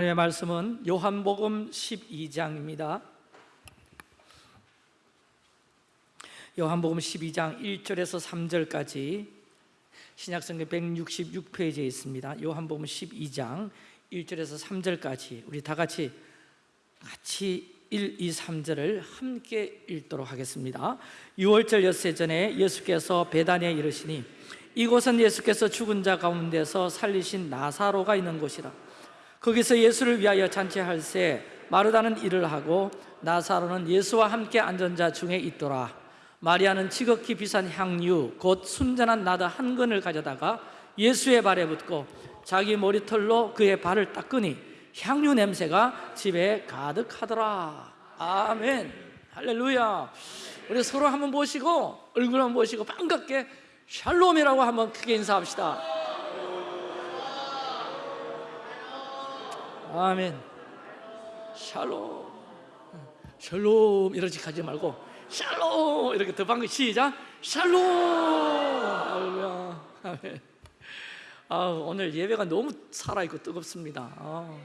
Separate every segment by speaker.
Speaker 1: 하나님의 말씀은 요한복음 12장입니다. 요한복음 12장 1절에서 3절까지 신약성경 166페이지에 있습니다. 요한복음 12장 1절에서 3절까지 우리 다 같이 같이 1, 2, 3절을 함께 읽도록 하겠습니다. 6월절 엿새 전에 예수께서 베다니에 이르시니 이곳은 예수께서 죽은 자 가운데서 살리신 나사로가 있는 곳이라 거기서 예수를 위하여 잔치할새 마르다는 일을 하고 나사로는 예수와 함께 앉은 자 중에 있더라. 마리아는 지극히 비싼 향유 곧 순전한 나드 한 근을 가져다가 예수의 발에 붓고 자기 머리털로 그의 발을 닦으니 향유 냄새가 집에 가득하더라. 아멘. 할렐루야. 우리 서로 한번 보시고 얼굴 한번 보시고 반갑게 샬롬이라고 한번 크게 인사합시다 아멘. 샬롬. 샬롬. 이러지 가지 말고 샬롬. 이렇게 더 방금 시작. 샬롬. 아멘. 아, 오늘 예배가 너무 살아있고 뜨겁습니다. 아,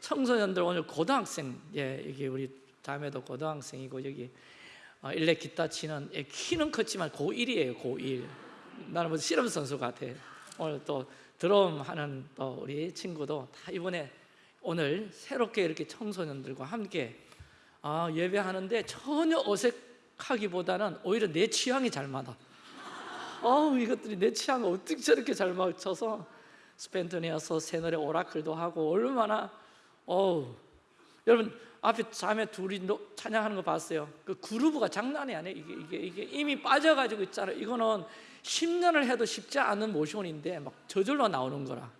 Speaker 1: 청소년들 오늘 고등학생 예, 이게 우리 자매도 고등학생이고 여기 어, 일렉 기타 치는 예, 키는 컸지만 고1이에요 고1 나는 뭐 실험 선수 같아. 오늘 또 드럼 하는 또 우리 친구도 다 이번에 오늘 새롭게 이렇게 청소년들과 함께 아, 예배하는데 전혀 어색하기보다는 오히려 내 취향이 잘 맞아. 어 이것들이 내 취향을 어떻게 저렇게 잘 맞춰서 스펜토니아서 새 노래 오라클도 하고 얼마나 어우. 여러분 앞에 자매 둘이 찬양하는 거 봤어요? 그 그루브가 장난이 아니에요. 이게, 이게, 이게 이미 빠져가지고 있잖아요. 이거는 10년을 해도 쉽지 않은 모션인데 막 저절로 나오는 거라.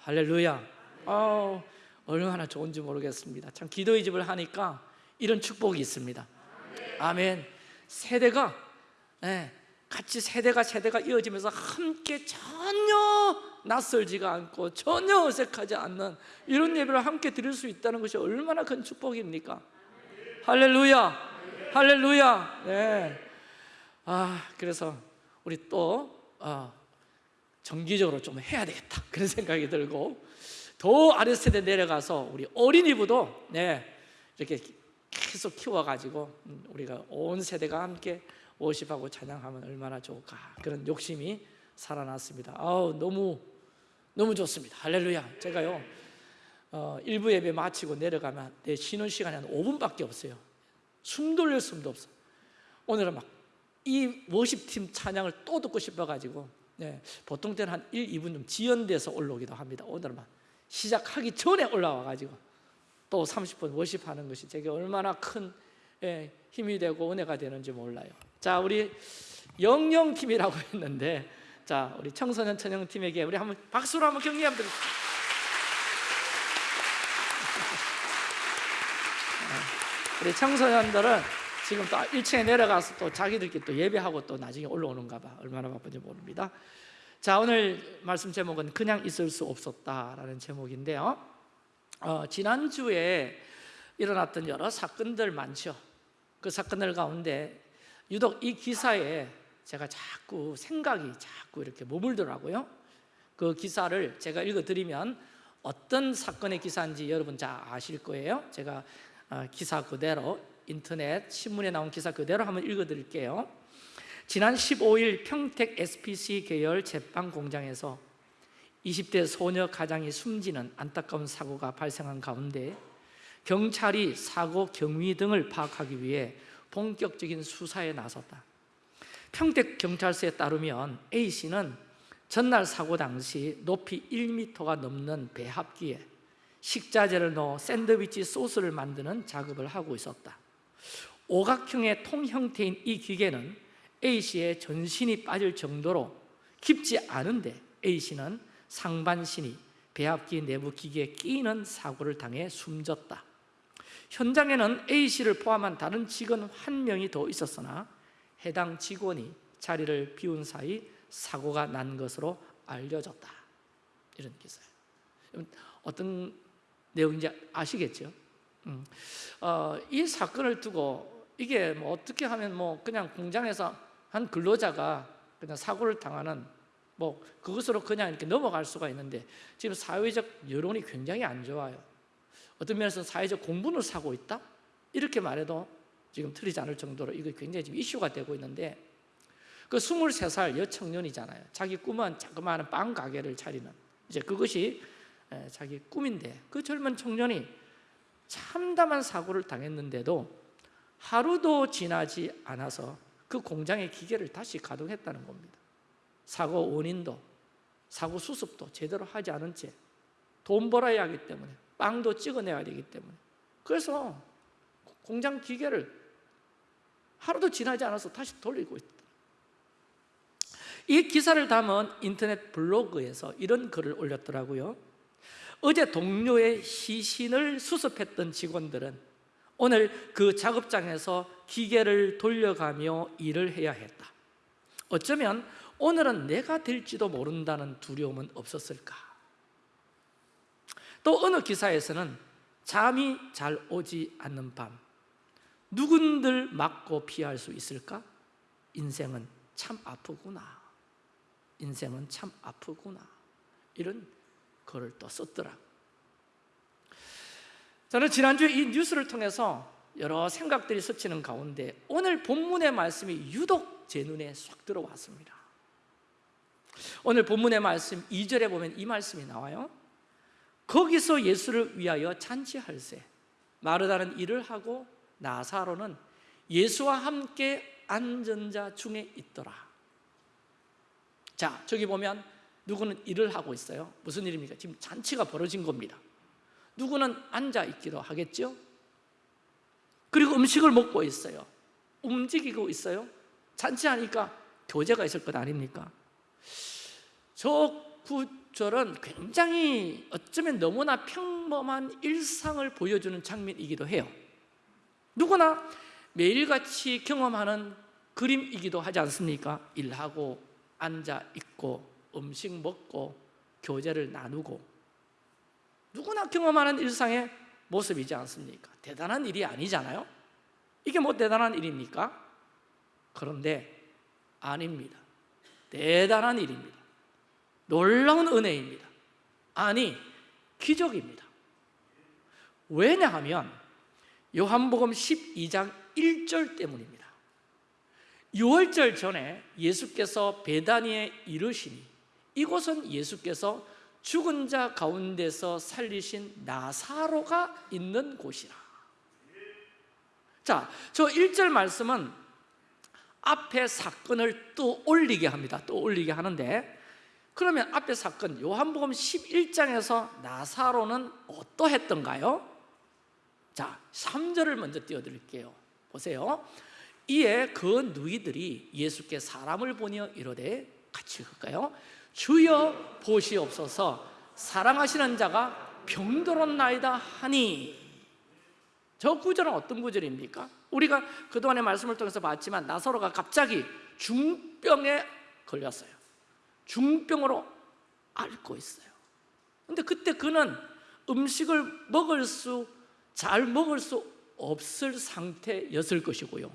Speaker 1: 할렐루야. 어, 얼마나 좋은지 모르겠습니다. 참 기도의 집을 하니까 이런 축복이 있습니다. 아멘. 세대가 네, 같이 세대가 세대가 이어지면서 함께 전혀 낯설지가 않고 전혀 어색하지 않는 이런 예배를 함께 드릴 수 있다는 것이 얼마나 큰 축복입니까? 할렐루야. 할렐루야. 네. 아 그래서 우리 또 어, 정기적으로 좀 해야 되겠다. 그런 생각이 들고 더 아랫세대 내려가서 우리 어린이부도 네, 이렇게 계속 키워가지고 음, 우리가 온 세대가 함께 워십하고 찬양하면 얼마나 좋을까. 그런 욕심이 살아났습니다. 아우 너무 너무 좋습니다. 할렐루야. 제가요 어, 일부 예배 마치고 내려가면 내 쉬는 시간이 한 5분밖에 없어요. 숨 돌릴 숨도 없어. 오늘은 막 이 worship팀 찬양을 또 듣고 싶어가지고 네, 보통 때는 한 1, 2분 좀 지연돼서 올라오기도 합니다. 오늘은 막 시작하기 전에 올라와가지고 또 30분 worship하는 것이 제게 얼마나 큰 예, 힘이 되고 은혜가 되는지 몰라요. 자 우리 영영팀이라고 했는데 자 우리 청소년 찬양팀에게 우리 한번 박수로 한번 격려 한번 드립시다. 우리 청소년들은 지금 또 1층에 내려가서 또 자기들끼리 또 예배하고 또 나중에 올라오는가 봐. 얼마나 바쁜지 모릅니다. 자 오늘 말씀 제목은 그냥 있을 수 없었다라는 제목인데요. 어, 지난주에 일어났던 여러 사건들 많죠. 그 사건들 가운데 유독 이 기사에 제가 자꾸 생각이 자꾸 이렇게 머물더라고요. 그 기사를 제가 읽어드리면 어떤 사건의 기사인지 여러분 잘 아실 거예요. 제가 어, 기사 그대로 인터넷 신문에 나온 기사 그대로 한번 읽어드릴게요. 지난 15일 평택 SPC 계열 제빵 공장에서 20대 소녀 가장이 숨지는 안타까운 사고가 발생한 가운데 경찰이 사고 경위 등을 파악하기 위해 본격적인 수사에 나섰다. 평택 경찰서에 따르면 A씨는 전날 사고 당시 높이 1m가 넘는 배합기에 식자재를 넣어 샌드위치 소스를 만드는 작업을 하고 있었다 오각형의 통 형태인 이 기계는 A씨의 전신이 빠질 정도로 깊지 않은데 A씨는 상반신이 배합기 내부 기계에 끼는 사고를 당해 숨졌다. 현장에는 A씨를 포함한 다른 직원 한 명이 더 있었으나 해당 직원이 자리를 비운 사이 사고가 난 것으로 알려졌다. 이런 기사예요. 어떤 내용인지 아시겠죠? 음. 어, 이 사건을 두고 이게 뭐 어떻게 하면 뭐 그냥 공장에서 한 근로자가 그냥 사고를 당하는 뭐 그것으로 그냥 이렇게 넘어갈 수가 있는데 지금 사회적 여론이 굉장히 안 좋아요 어떤 면에서 사회적 공분을 사고 있다? 이렇게 말해도 지금 틀리지 않을 정도로 이거 굉장히 지금 이슈가 되고 있는데 그 23살 여청년이잖아요 자기 꿈은 자그마한 빵 가게를 차리는 이제 그것이 에, 자기 꿈인데 그 젊은 청년이 참담한 사고를 당했는데도 하루도 지나지 않아서 그 공장의 기계를 다시 가동했다는 겁니다. 사고 원인도 사고 수습도 제대로 하지 않은 채 돈 벌어야 하기 때문에 빵도 찍어내야 되기 때문에. 그래서 공장 기계를 하루도 지나지 않아서 다시 돌리고 있다. 이 기사를 담은 인터넷 블로그에서 이런 글을 올렸더라고요 어제 동료의 시신을 수습했던 직원들은 오늘 그 작업장에서 기계를 돌려가며 일을 해야 했다. 어쩌면 오늘은 내가 될지도 모른다는 두려움은 없었을까? 또 어느 기사에서는 잠이 잘 오지 않는 밤 누군들 맞고 피할 수 있을까? 인생은 참 아프구나. 인생은 참 아프구나. 이런 글을 또 썼더라. 저는 지난주에 이 뉴스를 통해서 여러 생각들이 스치는 가운데 오늘 본문의 말씀이 유독 제 눈에 쏙 들어왔습니다. 오늘 본문의 말씀 2절에 보면 이 말씀이 나와요. 거기서 예수를 위하여 잔치할세 마르다는 일을 하고 나사로는 예수와 함께 앉은 자 중에 있더라. 자 저기 보면 누구는 일을 하고 있어요 무슨 일입니까? 지금 잔치가 벌어진 겁니다 누구는 앉아 있기도 하겠죠 그리고 음식을 먹고 있어요 움직이고 있어요 잔치하니까 교제가 있을 것 아닙니까? 저 구절은 굉장히 어쩌면 너무나 평범한 일상을 보여주는 장면이기도 해요 누구나 매일같이 경험하는 그림이기도 하지 않습니까? 일하고 앉아 있고 음식 먹고 교제를 나누고 누구나 경험하는 일상의 모습이지 않습니까? 대단한 일이 아니잖아요? 이게 뭐 대단한 일입니까? 그런데 아닙니다 대단한 일입니다 놀라운 은혜입니다 아니 기적입니다 왜냐하면 요한복음 12장 1절 때문입니다 6월절 전에 예수께서 베다니에 이르시니 이곳은 예수께서 죽은 자 가운데서 살리신 나사로가 있는 곳이라 자, 저 1절 말씀은 앞에 사건을 또 올리게 합니다 또 올리게 하는데 그러면 앞에 사건 요한복음 11장에서 나사로는 어떠했던가요? 자, 3절을 먼저 띄워 드릴게요 보세요 이에 그 누이들이 예수께 사람을 보니 이르되 같이 읽을까요? 주여 보시옵소서. 사랑하시는 자가 병들었나이다 하니. 저 구절은 어떤 구절입니까? 우리가 그동안의 말씀을 통해서 봤지만 나사로가 갑자기 중병에 걸렸어요. 중병으로 앓고 있어요. 근데 그때 그는 음식을 먹을 수, 잘 먹을 수 없을 상태였을 것이고요.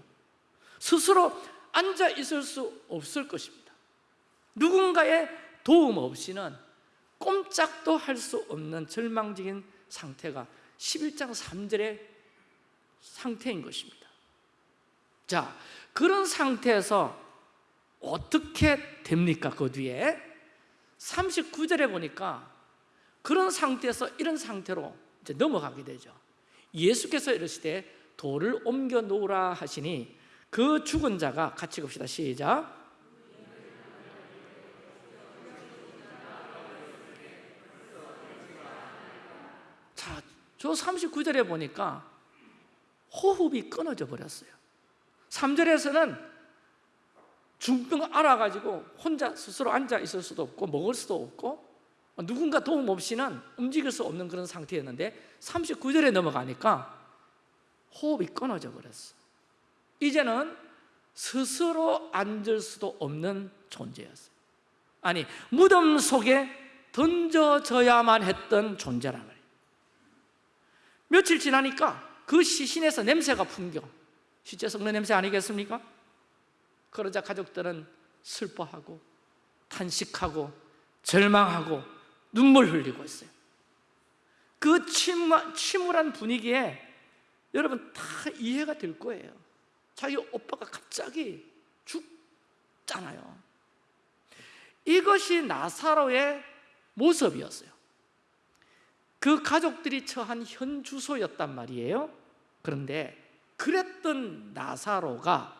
Speaker 1: 스스로 앉아 있을 수 없을 것입니다. 누군가의 도움 없이는 꼼짝도 할 수 없는 절망적인 상태가 11장 3절의 상태인 것입니다. 자, 그런 상태에서 어떻게 됩니까? 그 뒤에? 39절에 보니까 그런 상태에서 이런 상태로 이제 넘어가게 되죠. 예수께서 이르시되 돌을 옮겨 놓으라 하시니 그 죽은 자가 같이 봅시다. 시작 자, 저 39절에 보니까 호흡이 끊어져 버렸어요. 3절에서는 중병을 알아가지고 혼자 스스로 앉아 있을 수도 없고 먹을 수도 없고 누군가 도움 없이는 움직일 수 없는 그런 상태였는데 39절에 넘어가니까 호흡이 끊어져 버렸어. 이제는 스스로 앉을 수도 없는 존재였어요. 아니 무덤 속에 던져져야만 했던 존재란 말이에요 며칠 지나니까 그 시신에서 냄새가 풍겨. 시체 썩는 냄새 아니겠습니까? 그러자 가족들은 슬퍼하고 탄식하고 절망하고 눈물 흘리고 있어요. 그 침울, 침울한 분위기에 여러분 다 이해가 될 거예요. 자기 오빠가 갑자기 죽잖아요. 이것이 나사로의 모습이었어요 그 가족들이 처한 현 주소였단 말이에요. 그런데 그랬던 나사로가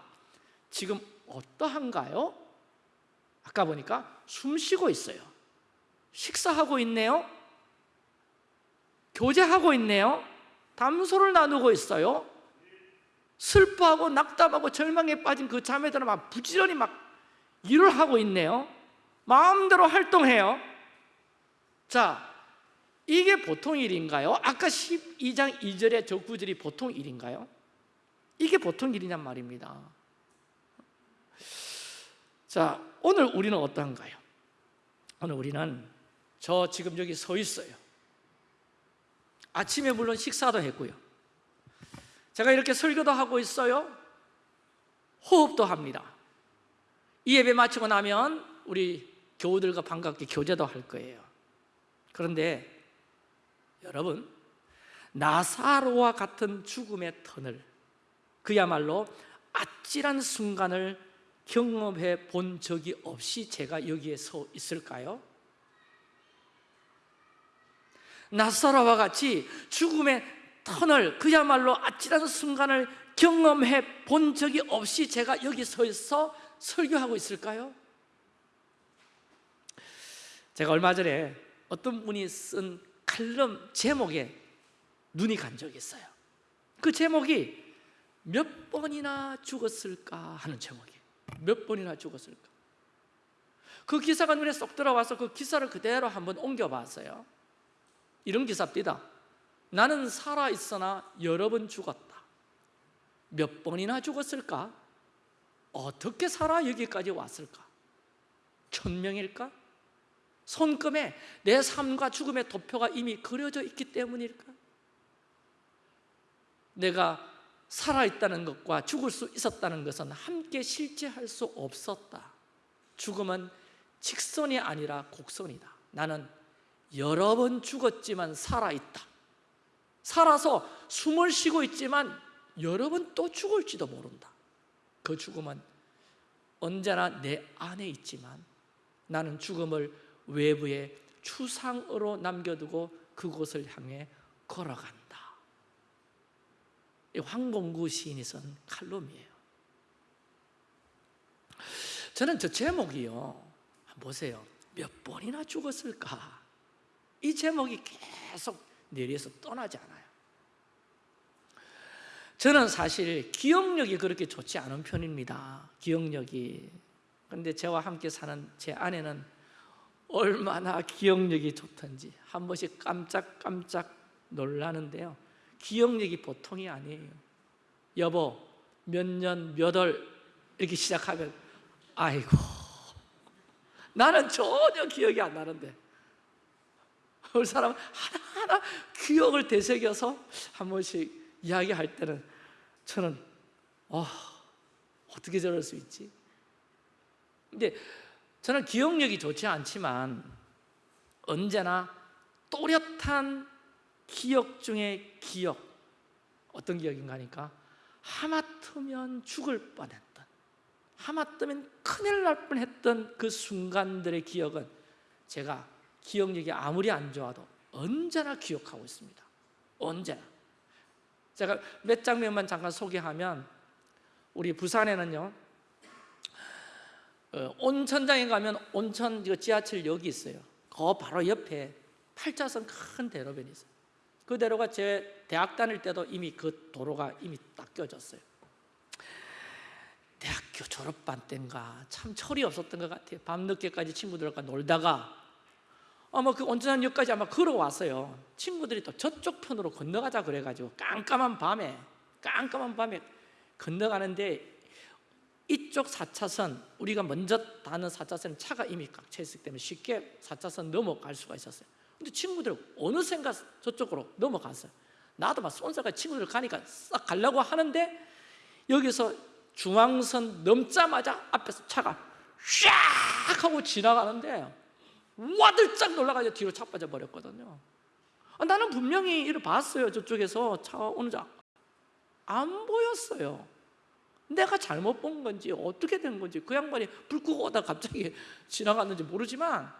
Speaker 1: 지금 어떠한가요? 아까 보니까 숨 쉬고 있어요. 식사하고 있네요. 교제하고 있네요. 담소를 나누고 있어요. 슬퍼하고 낙담하고 절망에 빠진 그 자매들은 막 부지런히 막 일을 하고 있네요. 마음대로 활동해요. 자, 이게 보통 일인가요? 아까 12장 2절의 저 구절이 보통 일인가요? 이게 보통 일이냔 말입니다 자, 오늘 우리는 어떠한가요? 오늘 우리는 저 지금 여기 서 있어요 아침에 물론 식사도 했고요 제가 이렇게 설교도 하고 있어요 호흡도 합니다 이 예배 마치고 나면 우리 교우들과 반갑게 교제도 할 거예요 그런데 여러분 나사로와 같은 죽음의 터널 그야말로 아찔한 순간을 경험해 본 적이 없이 제가 여기에 서 있을까요? 나사로와 같이 죽음의 터널 그야말로 아찔한 순간을 경험해 본 적이 없이 제가 여기 서 있어 설교하고 있을까요? 제가 얼마 전에 어떤 분이 쓴 칼럼 제목에 눈이 간 적이 있어요 그 제목이 몇 번이나 죽었을까 하는 제목이에요 몇 번이나 죽었을까 그 기사가 눈에 쏙 들어와서 그 기사를 그대로 한번 옮겨봤어요 이런 기사입니다 나는 살아있으나 여러 번 죽었다 몇 번이나 죽었을까? 어떻게 살아 여기까지 왔을까? 천명일까? 손금에 내 삶과 죽음의 도표가 이미 그려져 있기 때문일까? 내가 살아있다는 것과 죽을 수 있었다는 것은 함께 실제할 수 없었다. 죽음은 직선이 아니라 곡선이다. 나는 여러 번 죽었지만 살아있다. 살아서 숨을 쉬고 있지만 여러 번 또 죽을지도 모른다. 그 죽음은 언제나 내 안에 있지만 나는 죽음을 외부에 추상으로 남겨두고 그곳을 향해 걸어간다. 황봉구 시인이 쓴 칼럼이에요. 저는 저 제목이요. 보세요. 몇 번이나 죽었을까? 이 제목이 계속 내리에서 떠나지 않아요. 저는 사실 기억력이 그렇게 좋지 않은 편입니다. 기억력이. 근데 저와 함께 사는 제 아내는 얼마나 기억력이 좋던지 한 번씩 깜짝깜짝 놀라는데요. 기억력이 보통이 아니에요. 여보 몇 년 몇 월 이렇게 시작하면 아이고 나는 전혀 기억이 안 나는데. 우리 사람은 하나하나 기억을 되새겨서 한 번씩 이야기할 때는 저는 어, 어떻게 저럴 수 있지? 근데 저는 기억력이 좋지 않지만 언제나 또렷한 기억 중에 기억. 어떤 기억인가 하니까 하마터면 죽을 뻔했던 하마터면 큰일 날 뻔했던 그 순간들의 기억은 제가 기억력이 아무리 안 좋아도 언제나 기억하고 있습니다. 언제나. 제가 몇 장면만 잠깐 소개하면 우리 부산에는요 어, 온천장에 가면 온천 지하철역이 있어요. 그 바로 옆에 8차선 큰 대로변이 있어요. 그 대로가 제 대학 다닐 때도 이미 그 도로가 이미 닦여졌어요. 대학교 졸업반 때인가 참 철이 없었던 것 같아요. 밤늦게까지 친구들과 놀다가 아마 그 온천역까지 아마 걸어왔어요. 친구들이 또 저쪽 편으로 건너가자 그래가지고 깜깜한 밤에 깜깜한 밤에 건너가는데 이쪽 4차선 우리가 먼저 다는 4차선 차가 이미 꽉 차 있기 때문에 쉽게 4차선 넘어갈 수가 있었어요. 근데 친구들 어느샌가 저쪽으로 넘어갔어요. 나도 막 쏜살까 친구들 가니까 싹 가려고 하는데 여기서 중앙선 넘자마자 앞에서 차가 샥 하고 지나가는데 와들짝 놀라가지고 뒤로 차 빠져 버렸거든요. 아, 나는 분명히 이를 봤어요 저쪽에서. 차 오는 자 안 보였어요 내가 잘못 본 건지 어떻게 된 건지 그 양반이 불 끄고 오다 갑자기 지나갔는지 모르지만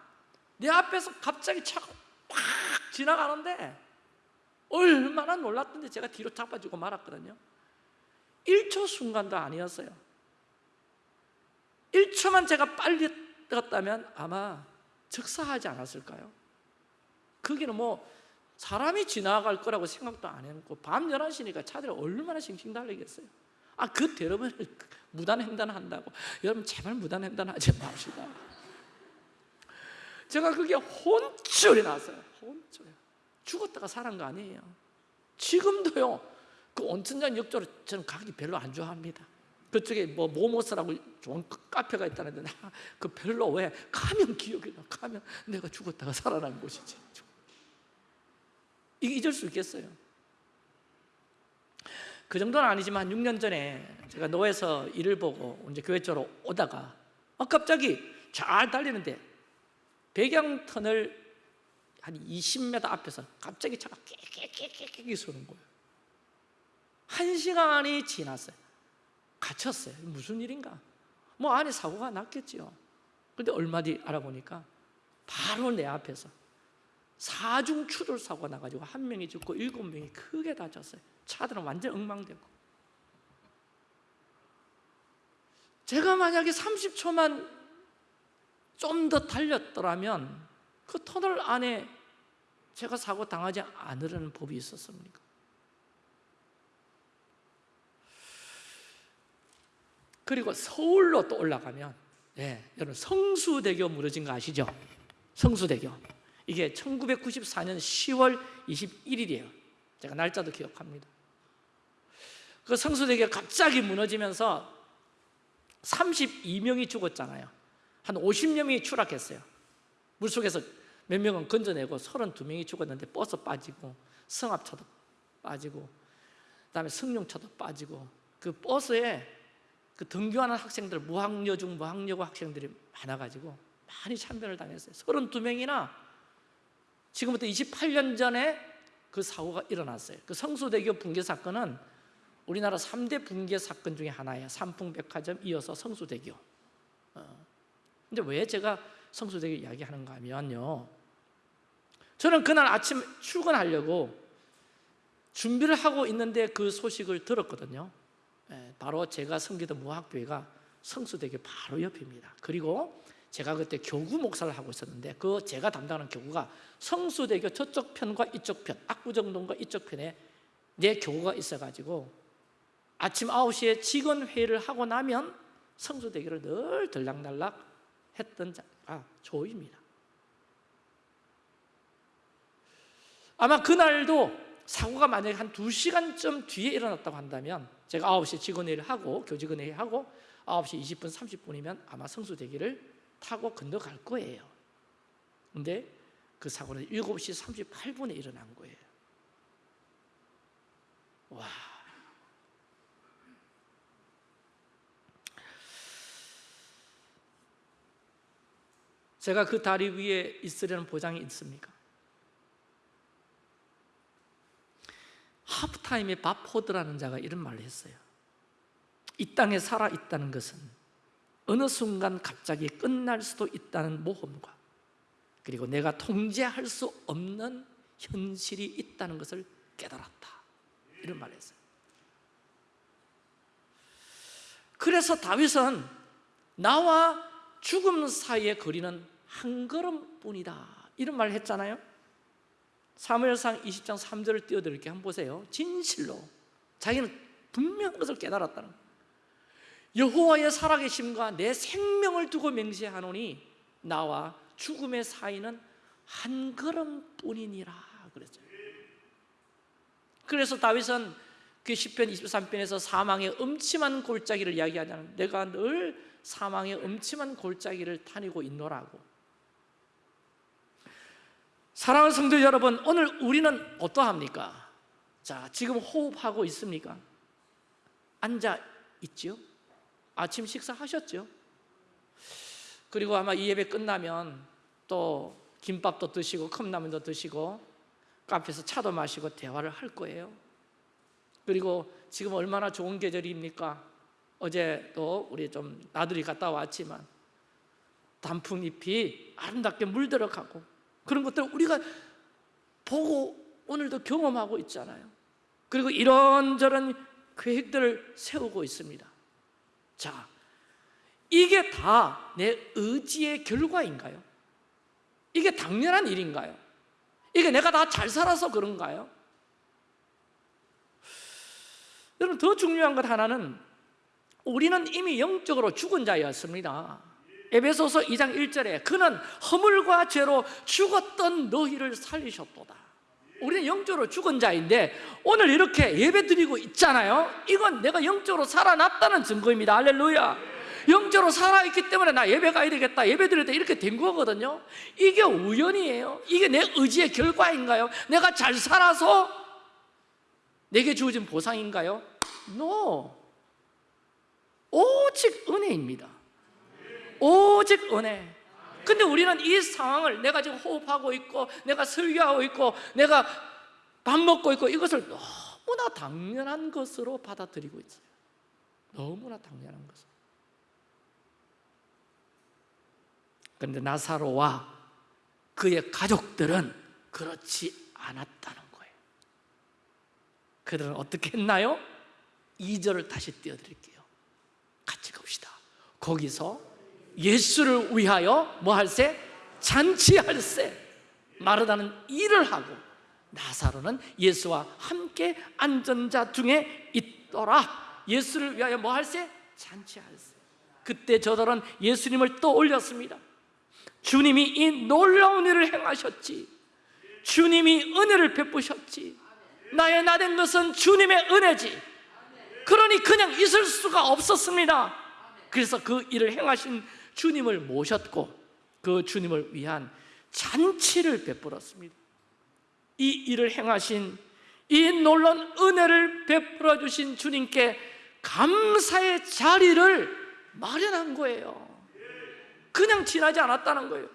Speaker 1: 내 앞에서 갑자기 차가 팍 지나가는데 얼마나 놀랐던데 제가 뒤로 자빠지고 말았거든요. 1초 순간도 아니었어요. 1초만 제가 빨리 갔다면 아마 즉사하지 않았을까요? 거기는 뭐 사람이 지나갈 거라고 생각도 안 했고 밤 11시니까 차들이 얼마나 싱싱 달리겠어요 아, 그 여러분 무단횡단 한다고. 여러분 제발 무단횡단 하지 맙시다 제가 그게 혼쭐이 났어요. 혼쭐 죽었다가 살은 거 아니에요. 지금도요 그 온천장 역조로 저는 가기 별로 안 좋아합니다. 그쪽에 뭐 모모스라고 좋은 카페가 있다는데 나 그 별로 왜 가면 기억이 나. 가면 내가 죽었다가 살아난 곳이지. 이게 잊을 수 있겠어요 그 정도는 아니지만 6년 전에 제가 노에서 일을 보고 이제 교회 쪽으로 오다가 어, 갑자기 잘 달리는데 배경턴을 한 20m 앞에서 갑자기 차가 깨깨깨깨깨 쏘는 거예요. 한 시간이 지났어요. 갇혔어요. 무슨 일인가? 뭐 안에 사고가 났겠지요. 근데 얼마 뒤 알아보니까 바로 내 앞에서 사중 추돌 사고가 나가지고 한 명이 죽고 일곱 명이 크게 다쳤어요 차들은 완전 엉망되고 제가 만약에 30초만 좀 더 달렸더라면 그 터널 안에 제가 사고 당하지 않으려는 법이 있었습니까? 그리고 서울로 또 올라가면 네, 여러분 성수대교 무너진 거 아시죠? 성수대교 이게 1994년 10월 21일이에요. 제가 날짜도 기억합니다. 그 성수대교가 갑자기 무너지면서 32명이 죽었잖아요. 한 50여 명이 추락했어요. 물속에서 몇 명은 건져내고 32명이 죽었는데 버스 빠지고 성합차도 빠지고 그다음에 승용차도 빠지고 그 버스에 그 등교하는 학생들 무학여 중 무학여고 학생들이 많아가지고 많이 참변을 당했어요. 32명이나 지금부터 28년 전에 그 사고가 일어났어요. 그 성수대교 붕괴 사건은 우리나라 3대 붕괴 사건 중에 하나예요. 삼풍백화점 이어서 성수대교. 어. 근데 왜 제가 성수대교 이야기하는가 하면요. 저는 그날 아침 출근하려고 준비를 하고 있는데 그 소식을 들었거든요. 예, 바로 제가 섬기던 무학교회가 성수대교 바로 옆입니다. 그리고 제가 그때 교구 목사를 하고 있었는데 그 제가 담당하는 교구가 성수대교 저쪽 편과 이쪽 편 압구정동과 이쪽 편에 내 교구가 있어가지고 아침 9시에 직원 회의를 하고 나면 성수대교를 늘 들락날락 했던 자가 조입니다. 아마 그날도 사고가 만약에 한 2시간쯤 뒤에 일어났다고 한다면 제가 9시에 직원 회의를 하고 교직원 회의 하고 9시 20분 30분이면 아마 성수대교를 타고 건너갈 거예요. 근데 그 사고는 7시 38분에 일어난 거예요. 와. 제가 그 다리 위에 있으려는 보장이 있습니까? 하프타임에 밥 포드라는 자가 이런 말을 했어요 이 땅에 살아 있다는 것은 어느 순간 갑자기 끝날 수도 있다는 모험과 그리고 내가 통제할 수 없는 현실이 있다는 것을 깨달았다. 이런 말을 했어요. 그래서 다윗은 나와 죽음 사이의 거리는 한 걸음뿐이다. 이런 말을 했잖아요. 사무엘상 20장 3절을 띄워드릴게요. 한번 보세요. 진실로 자기는 분명한 것을 깨달았다는 여호와의 살아계심과 내 생명을 두고 맹세하노니 나와 죽음의 사이는 한 걸음뿐이니라 그랬죠 그래서 다윗은 그 10편 23편에서 사망의 음침한 골짜기를 이야기하자는 내가 늘 사망의 음침한 골짜기를 다니고 있노라고 사랑하는 성도 여러분 오늘 우리는 어떠합니까? 자 지금 호흡하고 있습니까? 앉아 있죠? 아침 식사하셨죠? 그리고 아마 이 예배 끝나면 또 김밥도 드시고 컵라면도 드시고 카페에서 차도 마시고 대화를 할 거예요 그리고 지금 얼마나 좋은 계절입니까? 어제 또 우리 좀 나들이 갔다 왔지만 단풍잎이 아름답게 물들어 가고 그런 것들을 우리가 보고 오늘도 경험하고 있잖아요 그리고 이런저런 계획들을 세우고 있습니다 자, 이게 다 내 의지의 결과인가요? 이게 당연한 일인가요? 이게 내가 다 잘 살아서 그런가요? 여러분 더 중요한 것 하나는 우리는 이미 영적으로 죽은 자였습니다 에베소서 2장 1절에 그는 허물과 죄로 죽었던 너희를 살리셨도다 우리는 영적으로 죽은 자인데 오늘 이렇게 예배 드리고 있잖아요. 이건 내가 영적으로 살아났다는 증거입니다. 할렐루야. 영적으로 살아있기 때문에 나 예배 가야 되겠다 예배 때 이렇게 된 거거든요. 이게 우연이에요. 이게 내 의지의 결과인가요? 내가 잘 살아서 내게 주어진 보상인가요? No. 오직 은혜입니다. 오직 은혜 근데 우리는 이 상황을 내가 지금 호흡하고 있고 내가 설교하고 있고 내가 밥 먹고 있고 이것을 너무나 당연한 것으로 받아들이고 있어요. 너무나 당연한 것으로 그런데 나사로와 그의 가족들은 그렇지 않았다는 거예요. 그들은 어떻게 했나요? 2절을 다시 띄워드릴게요. 같이 갑시다. 거기서 예수를 위하여 뭐 할세? 잔치할세. 마르다는 일을 하고 나사로는 예수와 함께 안전자 중에 있더라. 예수를 위하여 뭐 할세? 잔치할세. 그때 저들은 예수님을 또 올렸습니다. 주님이 이 놀라운 일을 행하셨지. 주님이 은혜를 베푸셨지. 나의 나된 것은 주님의 은혜지. 그러니 그냥 있을 수가 없었습니다. 그래서 그 일을 행하신 주님을 모셨고 그 주님을 위한 잔치를 베풀었습니다. 이 일을 행하신 이 놀라운 은혜를 베풀어 주신 주님께 감사의 자리를 마련한 거예요. 그냥 지나지 않았다는 거예요.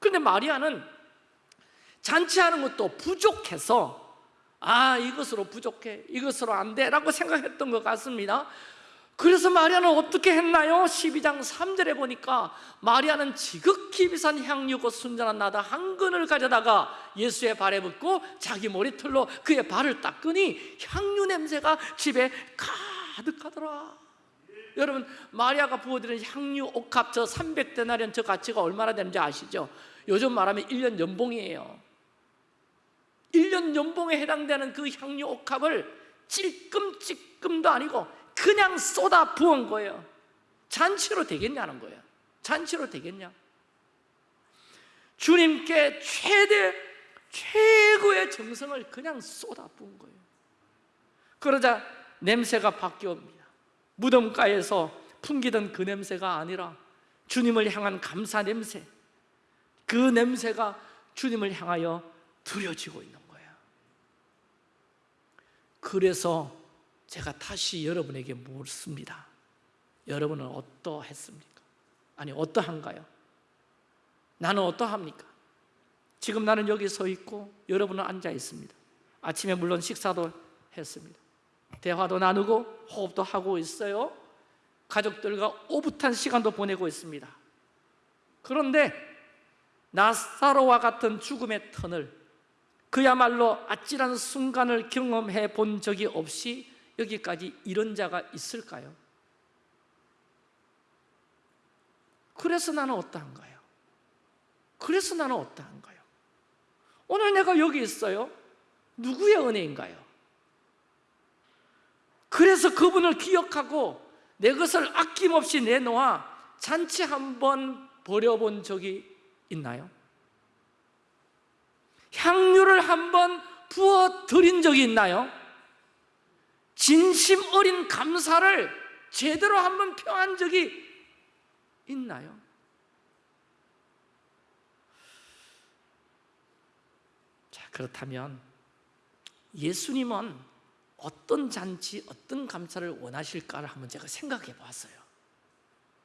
Speaker 1: 그런데 마리아는 잔치하는 것도 부족해서 아 이것으로 부족해 이것으로 안 돼 라고 생각했던 것 같습니다 그래서 마리아는 어떻게 했나요? 12장 3절에 보니까 마리아는 지극히 비싼 향유고 순전한 나다 한 근을 가져다가 예수의 발에 붓고 자기 머리털로 그의 발을 닦으니 향유 냄새가 집에 가득하더라 여러분 마리아가 부어드린 향유 옥합 저 300데나리온 저 가치가 얼마나 되는지 아시죠? 요즘 말하면 1년 연봉이에요 1년 연봉에 해당되는 그 향유 옥합을 찔끔찔끔도 아니고 그냥 쏟아 부은 거예요. 잔치로 되겠냐는 거예요. 잔치로 되겠냐? 주님께 최대 최고의 정성을 그냥 쏟아 부은 거예요. 그러자 냄새가 바뀌옵니다. 무덤가에서 풍기던 그 냄새가 아니라 주님을 향한 감사 냄새. 그 냄새가 주님을 향하여 두려지고 있는 거예요. 그래서 제가 다시 여러분에게 묻습니다 여러분은 어떠했습니까? 아니 어떠한가요? 나는 어떠합니까? 지금 나는 여기 서 있고 여러분은 앉아 있습니다 아침에 물론 식사도 했습니다 대화도 나누고 호흡도 하고 있어요 가족들과 오붓한 시간도 보내고 있습니다 그런데 나사로와 같은 죽음의 턴을 그야말로 아찔한 순간을 경험해 본 적이 없이 여기까지 이런 자가 있을까요? 그래서 나는 어떠한가요? 그래서 나는 어떠한가요? 오늘 내가 여기 있어요 누구의 은혜인가요? 그래서 그분을 기억하고 내 것을 아낌없이 내놓아 잔치 한번 버려본 적이 있나요? 향유를 한 번 부어 드린 적이 있나요? 진심 어린 감사를 제대로 한번 표한 적이 있나요? 자, 그렇다면 예수님은 어떤 잔치, 어떤 감사를 원하실까를 한번 제가 생각해 봤어요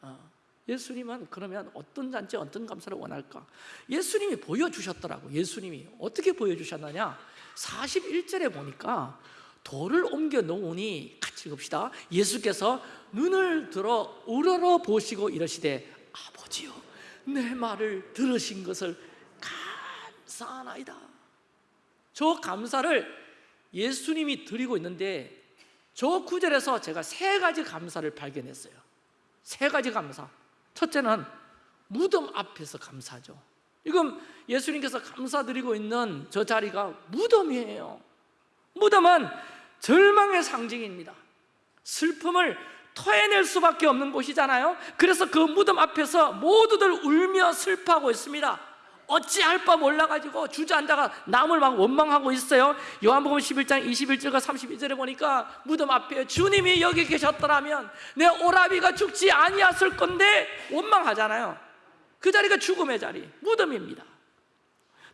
Speaker 1: 어. 예수님은 그러면 어떤 잔치 어떤 감사를 원할까? 예수님이 보여주셨더라고 예수님이 어떻게 보여주셨느냐 41절에 보니까 돌을 옮겨 놓으니 같이 읽읍시다. 예수께서 눈을 들어 우러러 보시고 이러시되 아버지요 내 말을 들으신 것을 감사하나이다. 저 감사를 예수님이 드리고 있는데 저 구절에서 제가 세 가지 감사를 발견했어요. 세 가지 감사. 첫째는 무덤 앞에서 감사죠. 이건 예수님께서 감사드리고 있는 저 자리가 무덤이에요. 무덤은 절망의 상징입니다. 슬픔을 토해낼 수밖에 없는 곳이잖아요. 그래서 그 무덤 앞에서 모두들 울며 슬퍼하고 있습니다. 어찌할 바 몰라가지고 주저앉아가 남을 막 원망하고 있어요. 요한복음 11장 21절과 32절에 보니까 무덤 앞에 주님이 여기 계셨더라면 내 오라비가 죽지 아니었을 건데 원망하잖아요. 그 자리가 죽음의 자리, 무덤입니다.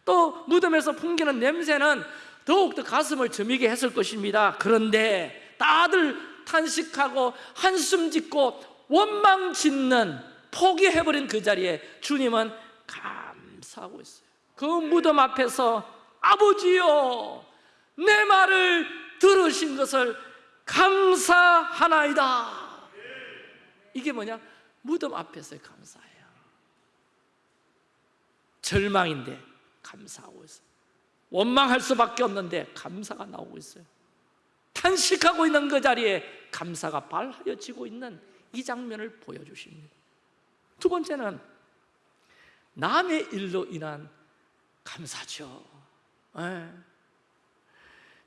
Speaker 1: 또 무덤에서 풍기는 냄새는 더욱더 가슴을 저미게 했을 것입니다. 그런데 다들 탄식하고 한숨 짓고 원망 짓는 포기해버린 그 자리에 주님은 감사하고 있어요. 그 무덤 앞에서 아버지요 내 말을 들으신 것을 감사하나이다. 이게 뭐냐? 무덤 앞에서의 감사예요. 절망인데 감사하고 있어요 원망할 수밖에 없는데 감사가 나오고 있어요. 탄식하고 있는 그 자리에 감사가 발하여지고 있는 이 장면을 보여주십니다. 두 번째는 남의 일로 인한 감사죠. 예.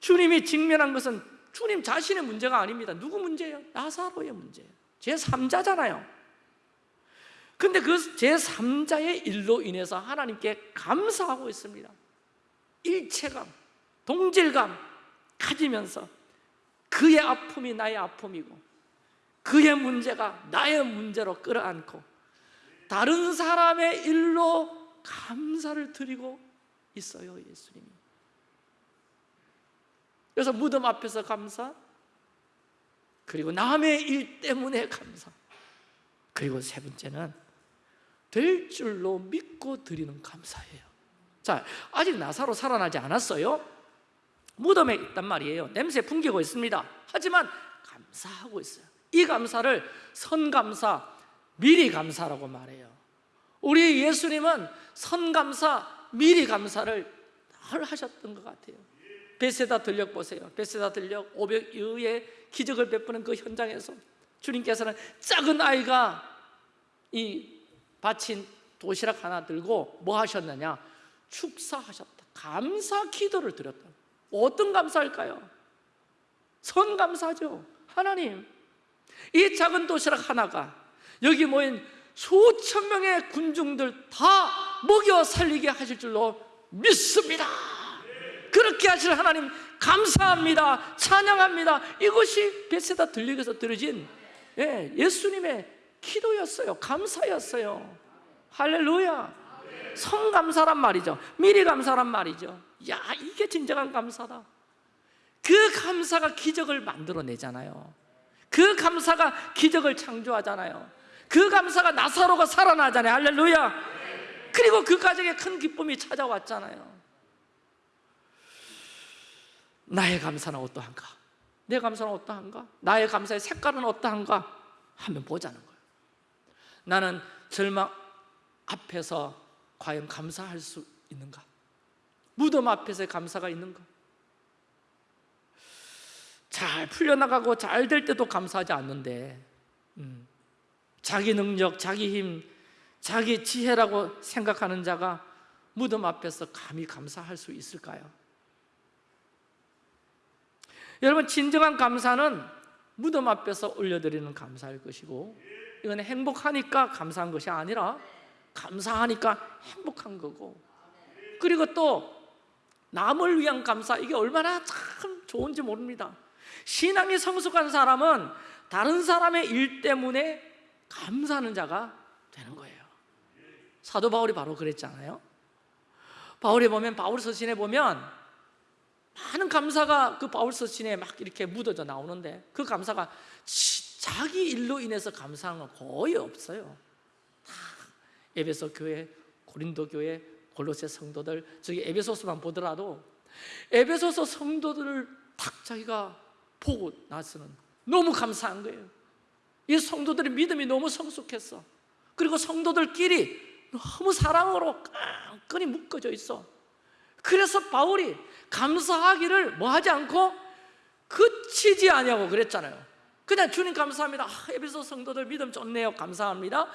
Speaker 1: 주님이 직면한 것은 주님 자신의 문제가 아닙니다. 누구 문제예요? 나사로의 문제예요 제3자잖아요. 근데 그 제3자의 일로 인해서 하나님께 감사하고 있습니다 일체감, 동질감 가지면서 그의 아픔이 나의 아픔이고 그의 문제가 나의 문제로 끌어안고 다른 사람의 일로 감사를 드리고 있어요 예수님이. 그래서 무덤 앞에서 감사 그리고 남의 일 때문에 감사 그리고 세 번째는 될 줄로 믿고 드리는 감사예요 자, 아직 나사로 살아나지 않았어요. 무덤에 있단 말이에요. 냄새 풍기고 있습니다. 하지만 감사하고 있어요. 이 감사를 선감사, 미리 감사라고 말해요. 우리 예수님은 선감사, 미리 감사를 늘 하셨던 것 같아요. 베세다 들녘 보세요. 베세다 들녘 500여의 기적을 베푸는 그 현장에서 주님께서는 작은 아이가 이 바친 도시락 하나 들고 뭐 하셨느냐 축사하셨다. 감사 기도를 드렸다 어떤 감사일까요? 선 감사죠. 하나님 이 작은 도시락 하나가 여기 모인 수천 명의 군중들 다 먹여 살리게 하실 줄로 믿습니다. 그렇게 하실 하나님 감사합니다. 찬양합니다. 이것이 베세다 들리에서 들어진 예, 예수님의 기도였어요. 감사였어요. 할렐루야 성감사란 말이죠. 미리 감사란 말이죠. 야 이게 진정한 감사다. 그 감사가 기적을 만들어내잖아요. 그 감사가 기적을 창조하잖아요. 그 감사가 나사로가 살아나잖아요. 할렐루야. 그리고 그 가정에 큰 기쁨이 찾아왔잖아요. 나의 감사는 어떠한가? 내 감사는 어떠한가? 나의 감사의 색깔은 어떠한가? 한번 보자는 거예요. 나는 절망 앞에서 과연 감사할 수 있는가? 무덤 앞에서의 감사가 있는가? 잘 풀려나가고 잘 될 때도 감사하지 않는데 음, 자기 능력, 자기 힘, 자기 지혜라고 생각하는 자가 무덤 앞에서 감히 감사할 수 있을까요? 여러분 진정한 감사는 무덤 앞에서 올려드리는 감사일 것이고 이건 행복하니까 감사한 것이 아니라 감사하니까 행복한 거고. 그리고 또 남을 위한 감사 이게 얼마나 참 좋은지 모릅니다. 신앙이 성숙한 사람은 다른 사람의 일 때문에 감사하는 자가 되는 거예요. 사도 바울이 바로 그랬잖아요. 바울에 보면 바울 서신에 보면 많은 감사가 그 바울 서신에 막 이렇게 묻어져 나오는데 그 감사가 자기 일로 인해서 감사한 건 거의 없어요 에베소 교회, 고린도 교회, 골로새 성도들 저기 에베소서만 보더라도 에베소서 성도들을 딱 자기가 보고 나서는 너무 감사한 거예요. 이 성도들의 믿음이 너무 성숙했어. 그리고 성도들끼리 너무 사랑으로 끈끈이 묶어져 있어. 그래서 바울이 감사하기를 뭐 하지 않고 그치지 아니하고 그랬잖아요 그냥 주님 감사합니다. 아, 에베소 성도들 믿음 좋네요. 감사합니다.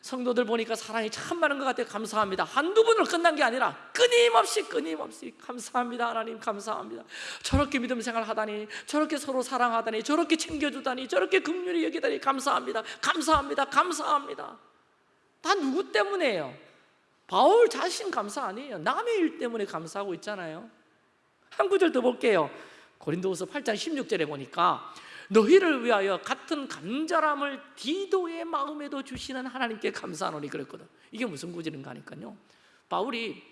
Speaker 1: 성도들 보니까 사랑이 참 많은 것 같아요. 감사합니다. 한두 번으로 끝난 게 아니라 끊임없이 끊임없이 감사합니다. 하나님 감사합니다. 저렇게 믿음 생활하다니 저렇게 서로 사랑하다니 저렇게 챙겨주다니 저렇게 긍휼히 여기다니 감사합니다. 감사합니다. 감사합니다. 다 누구 때문에요? 바울 자신 감사 아니에요? 남의 일 때문에 감사하고 있잖아요. 한 구절 더 볼게요. 고린도후서 8장 16절에 보니까 너희를 위하여 같은 간절함을 디도의 마음에도 주시는 하나님께 감사하노니 그랬거든. 이게 무슨 구절인가 하니까요. 바울이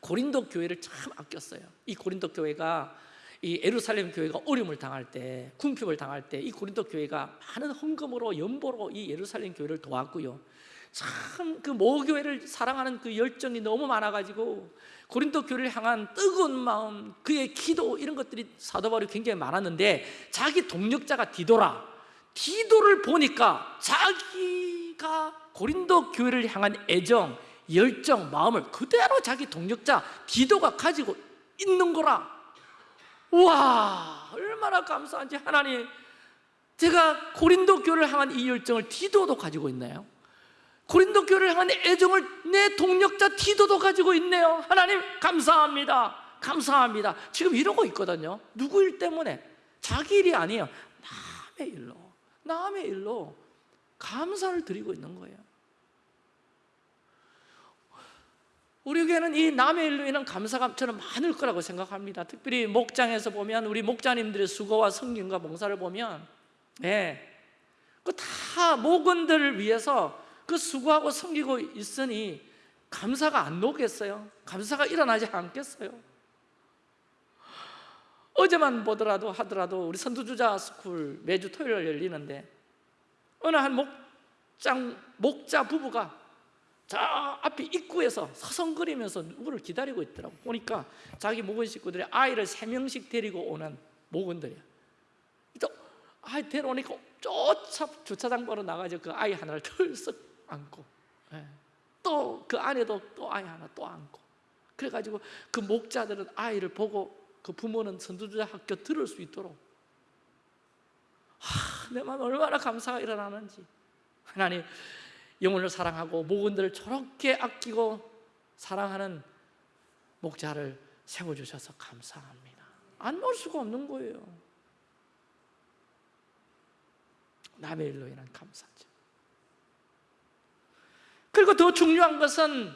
Speaker 1: 고린도 교회를 참 아꼈어요. 이 고린도 교회가 이 에루살렘 교회가 어려움을 당할 때 궁핍을 당할 때 이 고린도 교회가 많은 헌금으로 연보로 이 예루살렘 교회를 도왔고요 참 그 모교회를 사랑하는 그 열정이 너무 많아가지고 고린도 교회를 향한 뜨거운 마음 그의 기도 이런 것들이 사도 바울이 굉장히 많았는데 자기 동력자가 디도라. 디도를 보니까 자기가 고린도 교회를 향한 애정 열정 마음을 그대로 자기 동력자 디도가 가지고 있는 거라. 와 얼마나 감사한지 하나님. 제가 고린도 교회를 향한 이 열정을 디도도 가지고 있나요? 고린도 교회를 향한 애정을 내 동력자 디도도 가지고 있네요. 하나님 감사합니다. 감사합니다. 지금 이러고 있거든요. 누구 일 때문에? 자기 일이 아니에요. 남의 일로 남의 일로 감사를 드리고 있는 거예요. 우리 교회는 이 남의 일로 인한 감사가 저는 많을 거라고 생각합니다. 특별히 목장에서 보면 우리 목자님들의 수고와 섬김과 봉사를 보면 예, 그다 목원들을 위해서 그 수고하고 섬기고 있으니 감사가 안 녹겠어요? 감사가 일어나지 않겠어요? 어제만 보더라도 하더라도 우리 선두주자 school 매주 토요일 열리는데 어느 한 목장, 목자 부부가 저 앞에 입구에서 서성거리면서 누구를 기다리고 있더라고 보니까 자기 목원 식구들이 아이를 세 명씩 데리고 오는 목원들이야 또 아이 데려오니까 쫓아 주차장 바로 나가지고 그 아이 하나를 털썩 안고. 예. 또그 안에도 또 아이 하나 또 안고. 그래가지고 그 목자들은 아이를 보고 그 부모는 선두주자 학교 들을 수 있도록. 하, 내 마음 얼마나 감사가 일어나는지. 하나님 영혼을 사랑하고 목원들을 저렇게 아끼고 사랑하는 목자를 세워주셔서 감사합니다. 안 놓을 수가 없는 거예요. 남의 일로 인한 감사죠 그리고 더 중요한 것은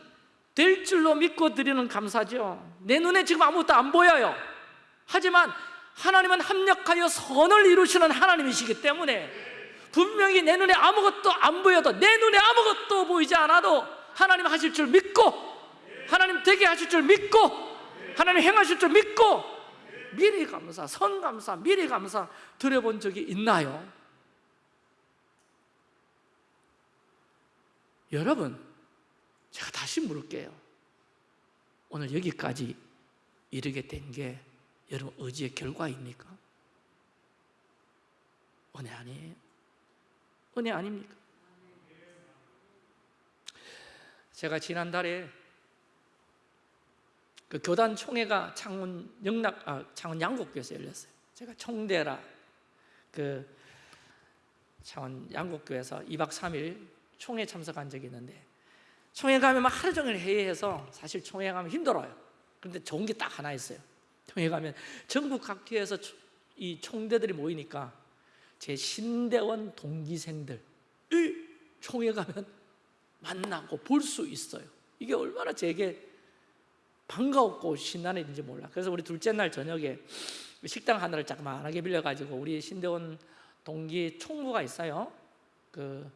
Speaker 1: 될 줄로 믿고 드리는 감사죠 내 눈에 지금 아무것도 안 보여요 하지만 하나님은 합력하여 선을 이루시는 하나님이시기 때문에 분명히 내 눈에 아무것도 안 보여도 내 눈에 아무것도 보이지 않아도 하나님 하실 줄 믿고 하나님 되게 하실 줄 믿고 하나님 행하실 줄 믿고 미리 감사, 선 감사, 미리 감사 드려본 적이 있나요? 여러분 제가 다시 물을게요 오늘 여기까지 이르게 된 게 여러분 의지의 결과입니까? 은혜 아니에요? 은혜 아닙니까? 제가 지난달에 그 교단 총회가 창원 영락 아 창원 양곡교에서 열렸어요. 제가 총대라 그 창원 양곡교에서 2박 3일 총회 참석한 적이 있는데 총회 가면 막 하루 종일 회의해서 사실 총회 가면 힘들어요. 그런데 좋은 게 딱 하나 있어요. 총회 가면 전국 각지에서 이 총대들이 모이니까 제 신대원 동기생들 이 총회 가면 만나고 볼 수 있어요. 이게 얼마나 제게 반가웠고 신나는 일인지 몰라. 그래서 우리 둘째 날 저녁에 식당 하나를 자그마하게 빌려가지고 우리 신대원 동기 총무가 있어요. 그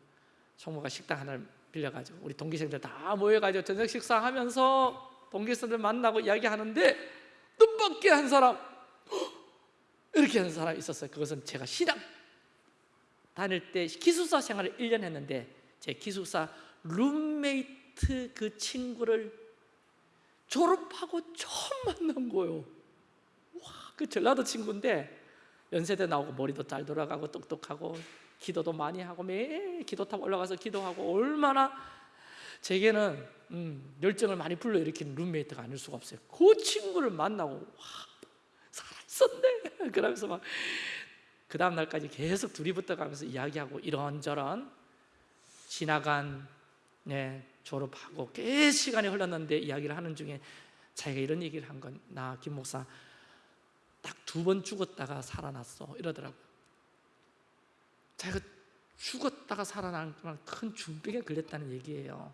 Speaker 1: 총무가 식당 하나를 빌려가지고 우리 동기생들 다 모여가지고 저녁 식사하면서 동기생들 만나고 이야기하는데 눈밖에 한 사람 이렇게 하는 사람이 있었어요. 그것은 제가 신학 다닐 때 기숙사 생활을 1년 했는데 제 기숙사 룸메이트 그 친구를 졸업하고 처음 만난 거예요 와, 그 전라도 친구인데 연세대 나오고 머리도 잘 돌아가고 똑똑하고 기도도 많이 하고 매일 기도탑 올라가서 기도하고 얼마나 제게는 음, 열정을 많이 불러일으키는 룸메이트가 아닐 수가 없어요. 그 친구를 만나고 와 살아있었네. 그러면서 막 그 다음 날까지 계속 둘이 붙어 가면서 이야기하고 이런저런 지나간 네, 졸업하고 꽤 시간이 흘렀는데 이야기를 하는 중에 자기가 이런 얘기를 한 건 나 김 목사 딱 두 번 죽었다가 살아났어. 이러더라고요 자기가 죽었다가 그런 큰 중병에 걸렸다는 얘기예요.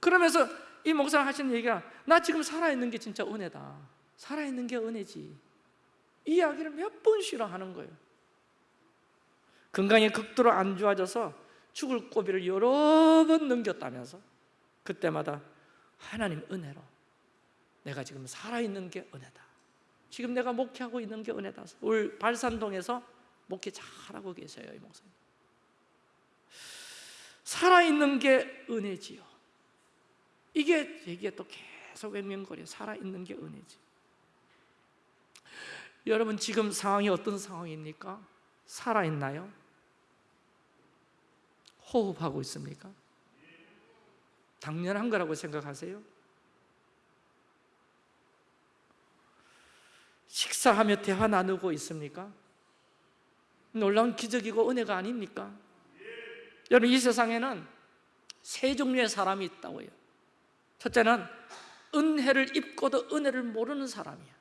Speaker 1: 그러면서 이 목사가 하시는 얘기가 나 지금 살아있는 게 진짜 은혜다. 살아있는 게 은혜지. 이 이야기를 몇 번씩이나 하는 거예요. 건강이 극도로 안 좋아져서 죽을 고비를 여러 번 넘겼다면서 그때마다 하나님 은혜로 내가 지금 살아있는 게 은혜다 지금 내가 목회하고 있는 게 은혜다 올 발산동에서 목회 잘하고 계세요 이 목사님 살아있는 게 은혜지요 이게 얘기에 또 계속 맹명거려 살아있는 게 은혜지 여러분 지금 상황이 어떤 상황입니까? 살아있나요? 호흡하고 있습니까? 당연한 거라고 생각하세요? 식사하며 대화 나누고 있습니까? 놀라운 기적이고 은혜가 아닙니까? 여러분 이 세상에는 세 종류의 사람이 있다고 요 첫째는 은혜를 입고도 은혜를 모르는 사람이야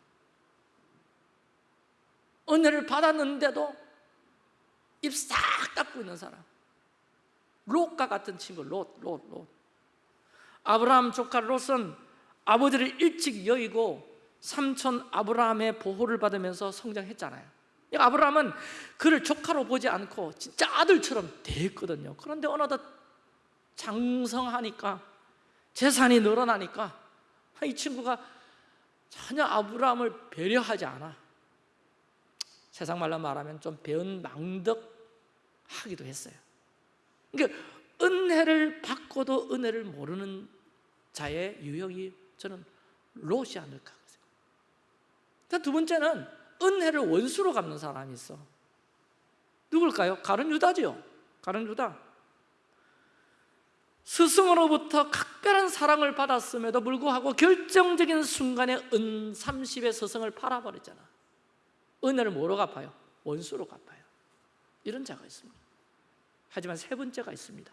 Speaker 1: 은혜를 받았는데도 입싹 닫고 있는 사람 롯과 같은 친구 롯, 롯, 롯 아브라함 조카 롯은 아버지를 일찍 여의고 삼촌 아브라함의 보호를 받으면서 성장했잖아요. 아브라함은 그를 조카로 보지 않고 진짜 아들처럼 대했거든요. 그런데 어느덧 장성하니까 재산이 늘어나니까 이 친구가 전혀 아브라함을 배려하지 않아. 세상 말로 말하면 좀 배은망덕하기도 했어요. 그러니까 은혜를 받고도 은혜를 모르는 자의 유형이 저는 롯이 아닐까 두 번째는 은혜를 원수로 갚는 사람이 있어. 누굴까요? 가른 유다지요. 가른 유다. 스승으로부터 각별한 사랑을 받았음에도 불구하고 결정적인 순간에 은 30의 스승을 팔아버렸잖아. 은혜를 뭐로 갚아요? 원수로 갚아요. 이런 자가 있습니다. 하지만 세 번째가 있습니다.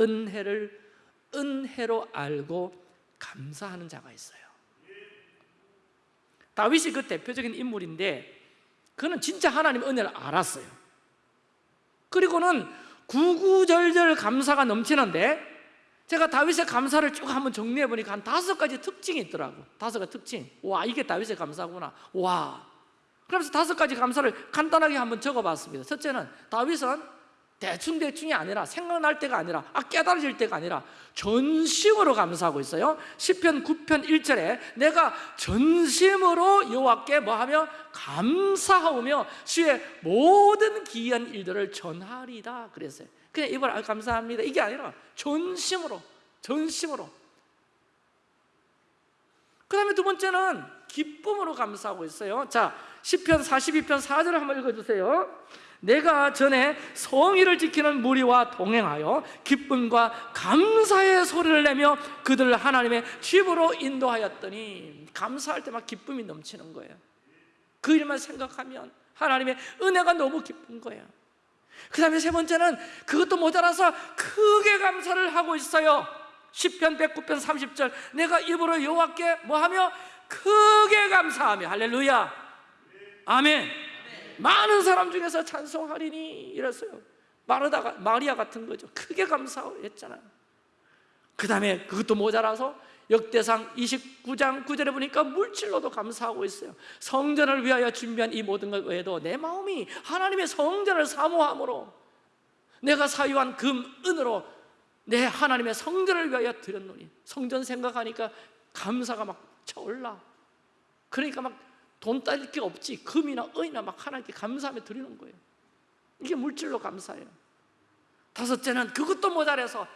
Speaker 1: 은혜를 은혜로 알고 감사하는 자가 있어요 다윗이 그 대표적인 인물인데 그는 진짜 하나님 은혜를 알았어요. 그리고는 구구절절 감사가 넘치는데 제가 다윗의 감사를 쭉 한번 정리해 보니까 한 다섯 가지 특징이 있더라고. 다섯 가지 특징. 와 이게 다윗의 감사구나. 와. 그래서 다섯 가지 감사를 간단하게 한번 적어봤습니다. 첫째는 다윗은 대충 대충이 아니라 생각날 때가 아니라 아 깨달아질 때가 아니라 전심으로 감사하고 있어요. 10편 9편 1절에 내가 전심으로 여호와께 뭐하며 감사하며 주의 모든 기이한 일들을 전하리다 그랬어요. 그냥 이걸 아, 감사합니다. 이게 아니라 전심으로 전심으로. 그 다음에 두 번째는 기쁨으로 감사하고 있어요. 자 10편 42편 4절을 한번 읽어주세요 내가 전에 성의를 지키는 무리와 동행하여 기쁨과 감사의 소리를 내며 그들을 하나님의 집으로 인도하였더니 감사할 때막 기쁨이 넘치는 거예요. 그 일만 생각하면 하나님의 은혜가 너무 기쁜 거예요. 그 다음에 세 번째는 그것도 모자라서 크게 감사를 하고 있어요. 10편 109편 30절 내가 입으로 여호와께 뭐하며? 크게 감사하며. 할렐루야. 아멘. 많은 사람 중에서 찬송하리니 이랬어요. 마르다가 마리아 같은 거죠. 크게 감사했잖아요. 그 다음에 그것도 모자라서 역대상 29장 9절에 보니까 물질로도 감사하고 있어요. 성전을 위하여 준비한 이 모든 것 외에도 내 마음이 하나님의 성전을 사모함으로 내가 사유한 금, 은으로 내 하나님의 성전을 위하여 드렸노니 성전 생각하니까 감사가 막 차올라. 그러니까 막 돈 따질 게 없지. 금이나 은이나 막 하나님께 감사하며 드리는 거예요. 이게 물질로 감사해요. 다섯째는 그것도 모자라서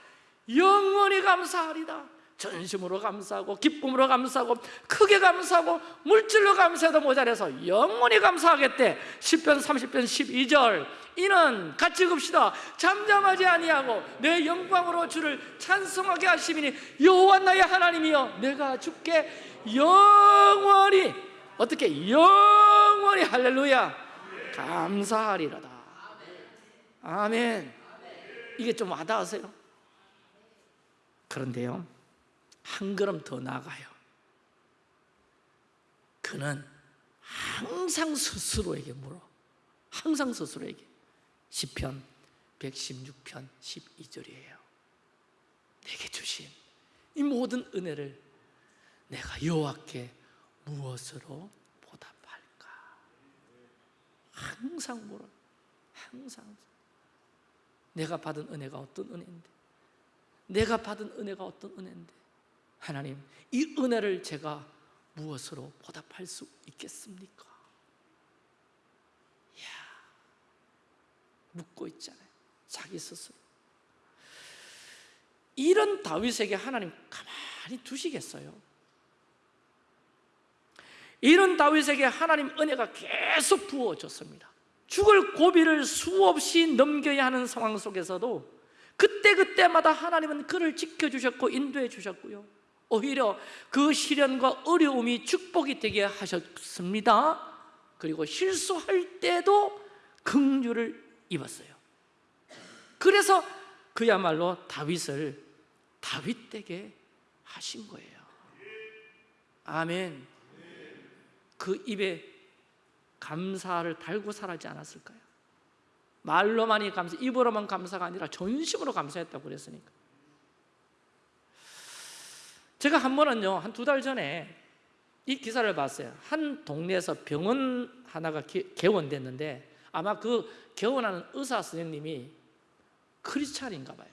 Speaker 1: 영원히 감사하리다 전심으로 감사하고 기쁨으로 감사하고 크게 감사하고 물질로 감사해도 모자라서 영원히 감사하겠대. 10편 30편 12절. 이는 같이 읍시다. 잠잠하지 아니하고 내 영광으로 주를 찬송하게 하시니 여호와 나의 하나님이여 내가 주께 영원히 어떻게 영원히 할렐루야. 감사하리로다. 아멘. 이게 좀 와닿으세요? 그런데요 한 걸음 더 나아가요. 그는 항상 스스로에게 물어. 항상 스스로에게. 10편 116편 12절이에요. 내게 주신 이 모든 은혜를 내가 여호와께 무엇으로 보답할까? 항상 물어 항상. 내가 받은 은혜가 어떤 은혜인데? 내가 받은 은혜가 어떤 은혜인데? 하나님 이 은혜를 제가 무엇으로 보답할 수 있겠습니까? 이야 묻고 있잖아요. 자기 스스로. 이런 다윗에게 하나님 가만히 두시겠어요? 이런 다윗에게 하나님 은혜가 계속 부어졌습니다. 죽을 고비를 수없이 넘겨야 하는 상황 속에서도 그때그때마다 하나님은 그를 지켜주셨고 인도해 주셨고요. 오히려 그 시련과 어려움이 축복이 되게 하셨습니다. 그리고 실수할 때도 긍휼을 입었어요. 그래서 그야말로 다윗을 다윗되게 하신 거예요. 아멘 그 입에 감사를 달고 살았지 않았을까요? 말로만이 감사, 입으로만 감사가 아니라 전심으로 감사했다고 그랬으니까. 제가 한 번은요 한 두 달 전에 이 기사를 봤어요. 한 동네에서 병원 하나가 개, 개원됐는데 아마 그 개원하는 의사 선생님이 크리스찬인가 봐요.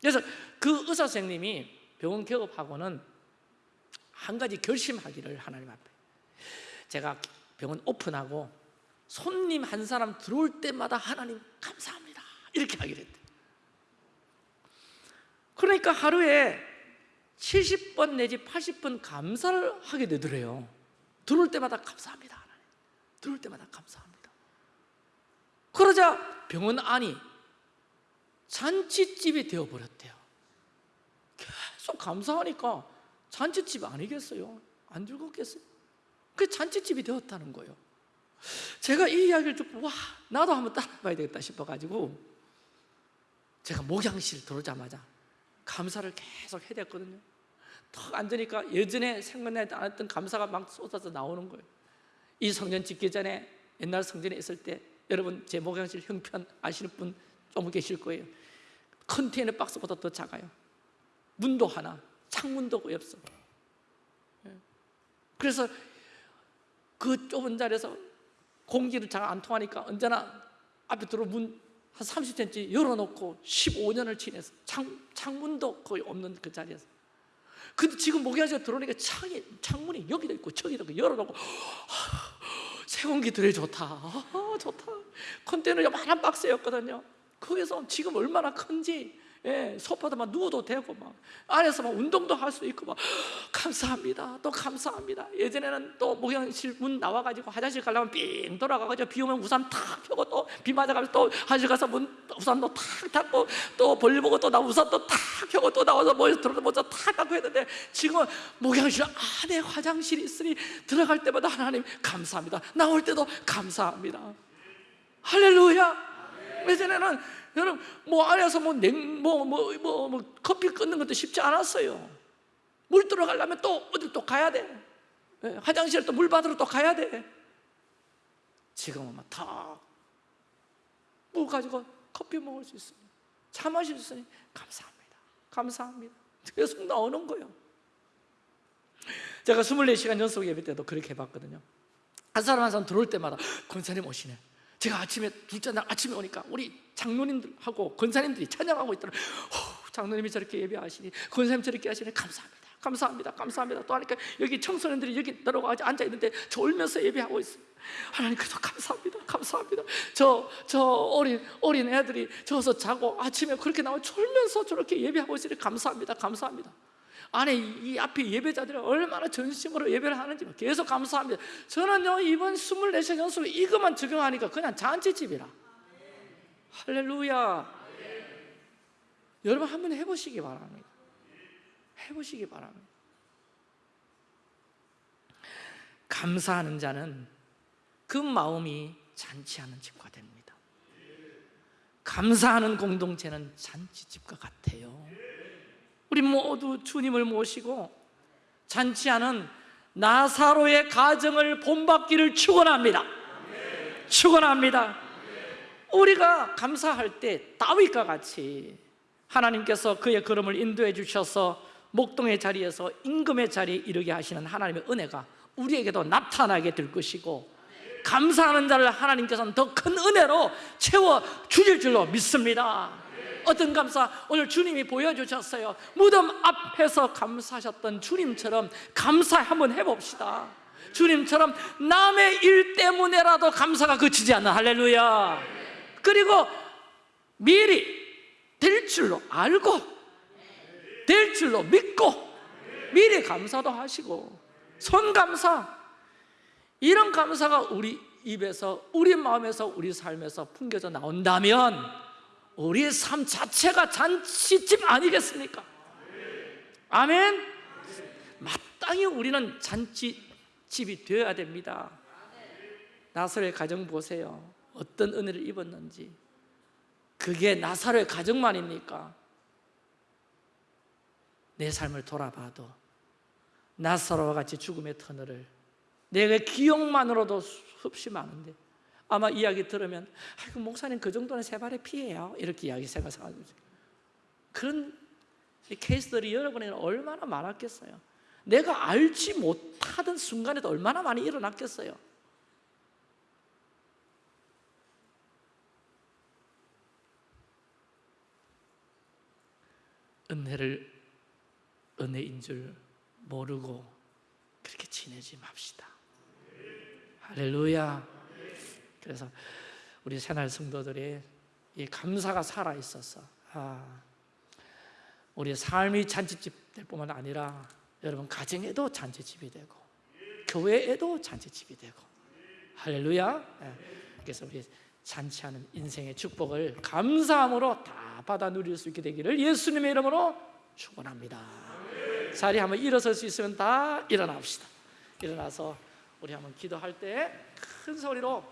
Speaker 1: 그래서 그 의사 선생님이 병원 개업하고는 한 가지 결심하기를 하나님 앞에 제가 병원 오픈하고 손님 한 사람 들어올 때마다 하나님 감사합니다. 이렇게 하기로 했대. 그러니까 하루에 70번 내지 80번 감사를 하게 되더래요. 들어올 때마다 감사합니다. 하나님 들어올 때마다 감사합니다. 그러자 병원 안이 잔치집이 되어버렸대요. 계속 감사하니까 잔치집 아니겠어요? 안 즐겁겠어요? 그 잔치집이 되었다는 거예요. 제가 이 이야기를 듣고 와 나도 한번 따라봐야 되겠다 싶어가지고 제가 목양실 들어오자마자 감사를 계속 해야 됐거든요. 턱 앉으니까 예전에 생각나지 않았던 감사가 막 쏟아져 나오는 거예요. 이 성전 짓기 전에 옛날 성전에 있을 때 여러분 제 목양실 형편 아시는 분 좀 계실 거예요. 컨테이너 박스보다 더 작아요. 문도 하나 창문도 거의 없어. 예. 그래서 그 좁은 자리에서 공기를 잘 안 통하니까 언제나 앞에 들어 문 한 30cm 열어놓고 15년을 지내서 창, 창문도 거의 없는 그 자리에서. 근데 지금 목양실에 들어오니까 창이, 창문이 여기도 있고 저기도 있고 열어놓고 새 공기 들여 좋다. 아, 좋다. 컨테이너 요만한 박스였거든요. 거기서 지금 얼마나 큰지 예, 소파도 막 누워도 되고 막 안에서 막 운동도 할 수 있고 막 감사합니다. 또 감사합니다. 예전에는 또 목욕실 문 나와가지고 화장실 가려면 삥 돌아가가지고 비 오면 우산 탁 펴고 또 비 맞아가면서 또 화장실 가서 문 우산도 탁 닫고 또 볼일 보고 또 나 우산도 탁 펴고 또 나와서 뭐 들어도 먼저 탁 닫고 했는데 지금은 목욕실 안에 화장실이 있으니 들어갈 때마다 하나님 감사합니다. 나올 때도 감사합니다. 할렐루야! 예전에는 여러분 뭐 안에서 뭐냉뭐뭐뭐 뭐, 뭐, 뭐, 커피 끊는 것도 쉽지 않았어요. 물 들어가려면 또 어디 또 가야 돼. 예, 화장실 또 물 받으러 또 가야 돼. 지금은 막다물 가지고 커피 먹을 수 있으니 차 마실 수 있으니 감사합니다. 감사합니다. 계속 나오는 거예요. 제가 24시간 연속 예배 때도 그렇게 해봤거든요. 한 사람 한 사람 들어올 때마다 권사님 오시네. 제가 아침에 둘째 날 아침에 오니까 우리 장로님들하고 권사님들이 찬양하고 있더라고요. 장로님이 저렇게 예배하시니 권사님 저렇게 하시니 감사합니다. 감사합니다. 감사합니다. 또 하니까 여기 청소년들이 여기 들어가 앉아 있는데 저 울면서 예배하고 있어요. 하나님 그래도 감사합니다. 감사합니다. 저, 저 어린, 어린 애들이 저서 자고 아침에 그렇게 나와 졸면서 저렇게 예배하고 있으니 감사합니다. 감사합니다 안에 이, 이 앞에 예배자들이 얼마나 전심으로 예배를 하는지 계속 감사합니다. 저는요 이번 24시간 연속 이것만 적용하니까 그냥 잔치집이라. 할렐루야. 여러분 한번 해보시기 바랍니다. 해보시기 바랍니다. 감사하는 자는 그 마음이 잔치하는 집과 됩니다. 감사하는 공동체는 잔치집과 같아요 우리 모두 주님을 모시고 잔치하는 나사로의 가정을 본받기를 축원합니다. 축원합니다. 우리가 감사할 때 다윗과 같이 하나님께서 그의 걸음을 인도해 주셔서 목동의 자리에서 임금의 자리에 이르게 하시는 하나님의 은혜가 우리에게도 나타나게 될 것이고 감사하는 자를 하나님께서는 더 큰 은혜로 채워 주실 줄로 믿습니다 어떤 감사? 오늘 주님이 보여주셨어요. 무덤 앞에서 감사하셨던 주님처럼 감사 한번 해봅시다. 주님처럼 남의 일 때문에라도 감사가 그치지 않는 할렐루야. 그리고 미리 될 줄로 알고 될 줄로 믿고 미리 감사도 하시고 손감사. 이런 감사가 우리 입에서 우리 마음에서 우리 삶에서 풍겨져 나온다면 우리의 삶 자체가 잔치집 아니겠습니까? 아멘 마땅히 우리는 잔치집이 되어야 됩니다 나사로의 가정 보세요 어떤 은혜를 입었는지 그게 나사로의 가정만입니까? 내 삶을 돌아봐도 나사로와 같이 죽음의 터널을 내가 기억만으로도 수없이 많은데 아마 이야기 들으면 아이고 목사님 그 정도는 세 발의 피해요. 이렇게 이야기 생각하죠 그런 케이스들이 여러분에게는 얼마나 많았겠어요. 내가 알지 못하던 순간에도 얼마나 많이 일어났겠어요. 은혜를 은혜인 줄 모르고 그렇게 지내지 맙시다. 할렐루야 그래서 우리 새날 성도들의 이 감사가 살아 있어서 아, 우리 삶이 잔치집 될 뿐만 아니라 여러분 가정에도 잔치집이 되고 교회에도 잔치집이 되고 할렐루야. 예. 그래서 우리 잔치하는 인생의 축복을 감사함으로 다 받아 누릴 수 있게 되기를 예수님의 이름으로 축원합니다. 자리 한번 일어설 수 있으면 다 일어납시다. 일어나서 우리 한번 기도할 때 큰 소리로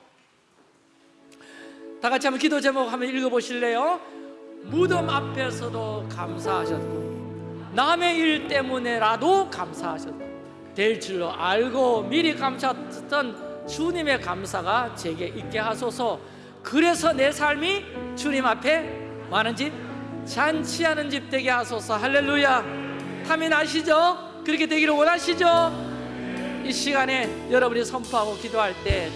Speaker 1: 다 같이 한번 기도 제목 한번 읽어보실래요? 무덤 앞에서도 감사하셨고 남의 일 때문에라도 감사하셨고 될 줄로 알고 미리 감사했던 주님의 감사가 제게 있게 하소서 그래서 내 삶이 주님 앞에 많은 집 잔치하는 집 되게 하소서 할렐루야 탐이 나시죠? 그렇게 되기를 원하시죠? 이 시간에 여러분이 선포하고 기도할 때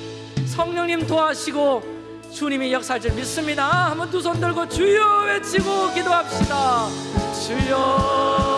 Speaker 1: 성령님 도와시고 주님이 역사할 줄 믿습니다. 한번 두 손 들고 주여 외치고 기도합시다. 주여.